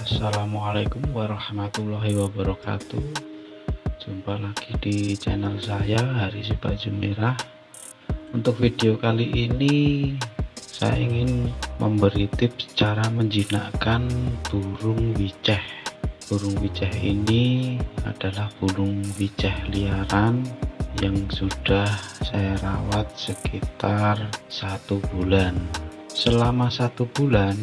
Assalamualaikum warahmatullahi wabarakatuh. Jumpa lagi di channel saya Hari Baju Merah Untuk video kali ini Saya ingin memberi tips cara menjinakkan burung wiceh. Burung wiceh ini adalah burung wiceh liaran Yang sudah saya rawat sekitar satu bulan. Selama satu bulan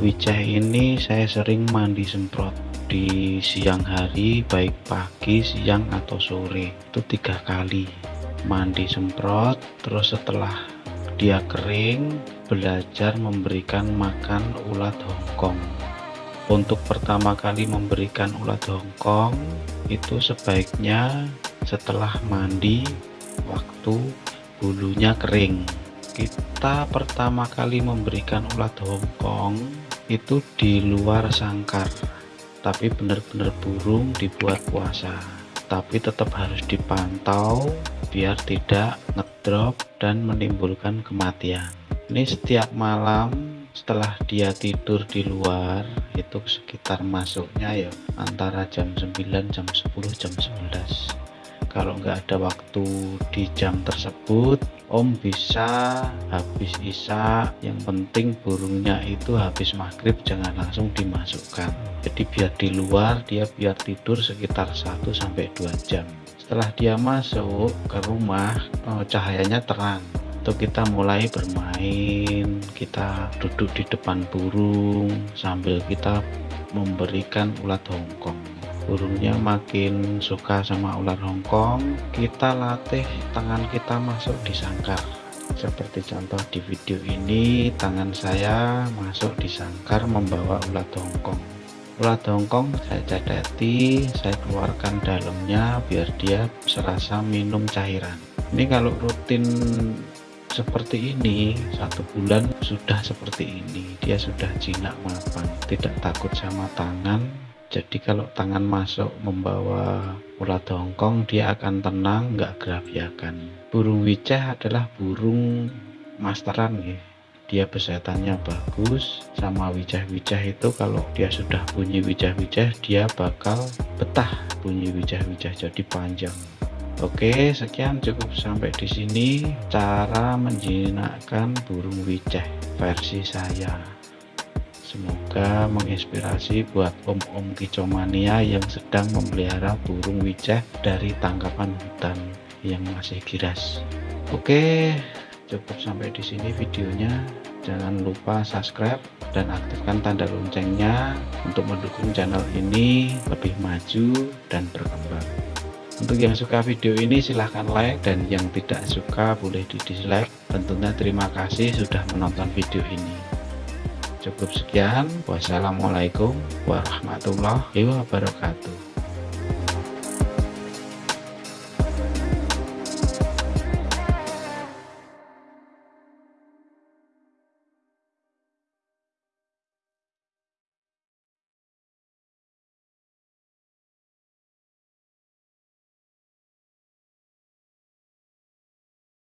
Wijah ini saya sering mandi semprot di siang hari baik pagi siang atau sore. Itu tiga kali. Mandi semprot terus setelah dia kering belajar memberikan makan ulat hongkong. Untuk pertama kali memberikan ulat hongkong itu sebaiknya setelah mandi waktu bulunya kering. Kita pertama kali memberikan ulat hongkong itu di luar sangkar tapi benar-benar burung dibuat puasa. Tapi tetap harus dipantau biar tidak ngedrop dan menimbulkan kematian. Ini setiap malam setelah dia tidur di luar itu sekitar masuknya ya antara jam 9 jam 10 jam 11 kalau nggak ada waktu di jam tersebut Om bisa habis Isa yang penting burungnya itu habis maghrib jangan langsung dimasukkan. Jadi biar di luar dia biar tidur sekitar 1-2 jam. Setelah dia masuk ke rumah oh, cahayanya terang. Itu kita mulai bermain kita duduk di depan burung sambil kita memberikan ulat hongkong burungnya makin suka sama ular hongkong kita latih tangan kita masuk di sangkar seperti contoh di video ini tangan saya masuk di sangkar membawa ulat hongkong. Ulat hongkong saya cadati saya keluarkan dalamnya biar dia serasa minum cairan. Ini kalau rutin seperti ini satu bulan sudah seperti ini dia sudah jinak mapan tidak takut sama tangan jadi kalau tangan masuk membawa ulat hongkong dia akan tenang nggak gerabiakan. Burung wicah adalah burung masteran ya. Dia besetannya bagus sama wicah-wicah itu kalau dia sudah bunyi wicah-wicah dia bakal betah bunyi wicah-wicah jadi panjang. Oke sekian cukup sampai di sini. Cara menjinakkan burung wicah versi saya Semoga menginspirasi buat om-om kicomania yang sedang memelihara burung wicah dari tangkapan hutan yang masih giras. Oke, cukup sampai di sini videonya. Jangan lupa subscribe dan aktifkan tanda loncengnya untuk mendukung channel ini lebih maju dan berkembang. Untuk yang suka video ini silahkan like dan yang tidak suka boleh di dislike. Tentunya terima kasih sudah menonton video ini cukup sekian. Wassalamualaikum warahmatullahi wabarakatuh